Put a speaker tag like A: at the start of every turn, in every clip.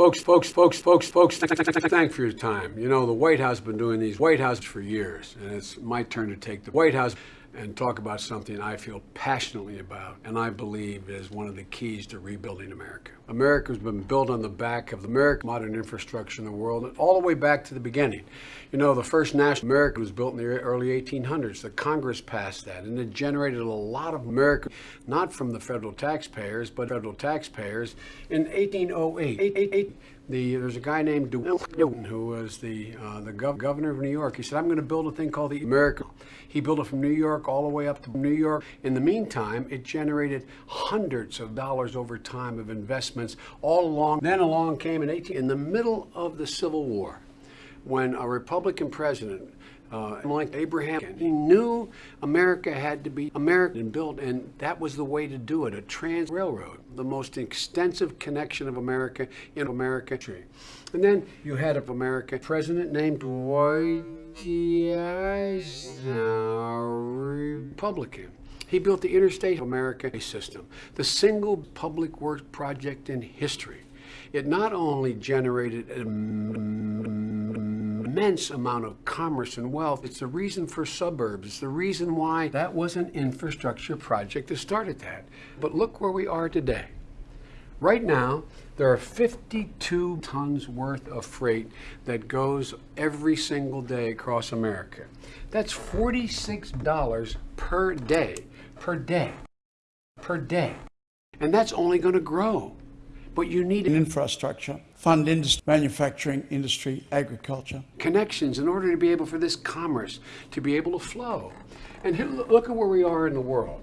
A: Folks, folks, folks, folks, folks, thank for your time. You know, the White House has been doing these White House for years, and it's my turn to take the White House and talk about something I feel passionately about and I believe is one of the keys to rebuilding America. America has been built on the back of the American modern infrastructure in the world all the way back to the beginning. You know, the first national America was built in the early 1800s. The Congress passed that and it generated a lot of America, not from the federal taxpayers, but federal taxpayers. In 1808, the, there's a guy named DeWitt who was the, uh, the gov governor of New York. He said, I'm going to build a thing called the America. He built it from New York all the way up to New York. In the meantime, it generated hundreds of dollars over time of investments all along. Then along came in 18, in the middle of the Civil War, when a Republican president uh, like Abraham. He knew America had to be American built, and that was the way to do it, a trans railroad, the most extensive connection of America in America. And then you had of America president named Dwight Eisenhower, Republican. He built the Interstate America system, the single public works project in history. It not only generated immense amount of commerce and wealth. It's the reason for suburbs. It's the reason why that was an infrastructure project that started that. But look where we are today. Right now, there are 52 tons worth of freight that goes every single day across America. That's $46 per day, per day, per day. And that's only going to grow. But you need
B: an infrastructure, fund industry, manufacturing industry, agriculture.
A: Connections in order to be able for this commerce to be able to flow. And here, look at where we are in the world.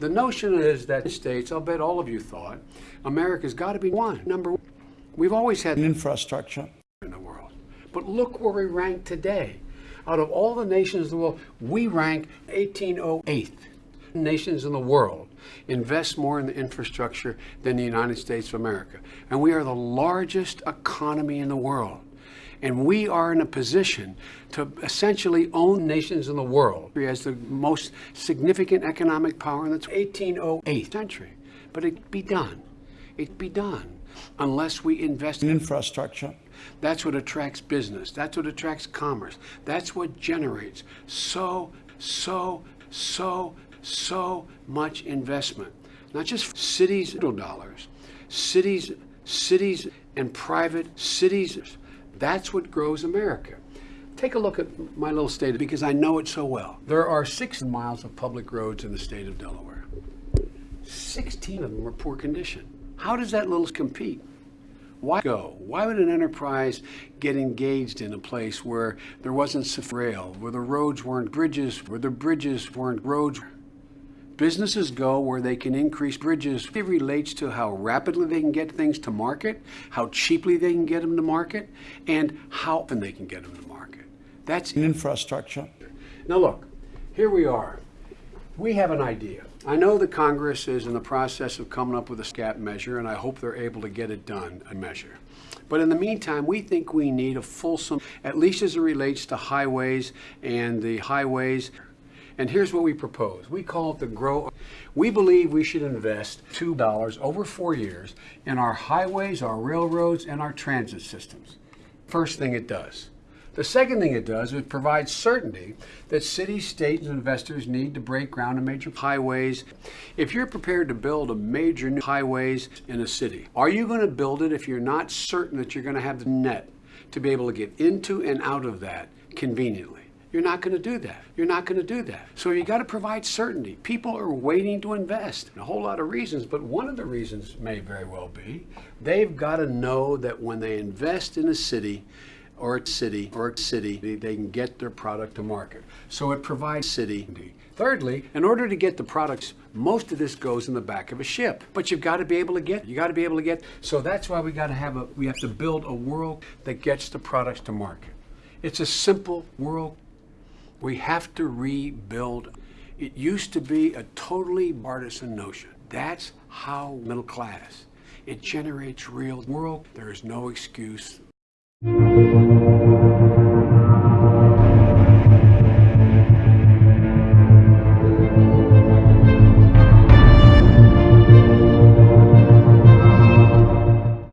A: The notion is that the States, I'll bet all of you thought, America's got to be one, number one. We've always had
B: an infrastructure
A: in the world. But look where we rank today. Out of all the nations of the world, we rank 1808 nations in the world invest more in the infrastructure than the United States of America. And we are the largest economy in the world. And we are in a position to essentially own nations in the world as the most significant economic power in the 1808 century. But it be done. It be done unless we invest
B: in infrastructure.
A: That's what attracts business. That's what attracts commerce. That's what generates so, so, so, so much investment, not just cities little dollars, cities, cities and private cities. That's what grows America. Take a look at my little state because I know it so well. There are six miles of public roads in the state of Delaware. 16 of them are poor condition. How does that little compete? Why go? Why would an enterprise get engaged in a place where there wasn't rail, where the roads weren't bridges, where the bridges weren't roads? Businesses go where they can increase bridges. It relates to how rapidly they can get things to market, how cheaply they can get them to market, and how often they can get them to market. That's
B: infrastructure.
A: Now look, here we are. We have an idea. I know the Congress is in the process of coming up with a SCAP measure, and I hope they're able to get it done, a measure. But in the meantime, we think we need a fulsome, at least as it relates to highways and the highways and here's what we propose. We call it the Grow. We believe we should invest $2 over four years in our highways, our railroads, and our transit systems. First thing it does. The second thing it does is it provides certainty that cities, states, and investors need to break ground on major highways. If you're prepared to build a major new highways in a city, are you going to build it if you're not certain that you're going to have the net to be able to get into and out of that conveniently? You're not going to do that. You're not going to do that. So you got to provide certainty. People are waiting to invest. A whole lot of reasons, but one of the reasons may very well be they've got to know that when they invest in a city or a city or a city, they can get their product to market. So it provides city. Thirdly, in order to get the products, most of this goes in the back of a ship. But you've got to be able to get, you got to be able to get, so that's why we got to have a, we have to build a world that gets the products to market. It's a simple world we have to rebuild. It used to be a totally partisan notion. That's how middle class. It generates real world. There is no excuse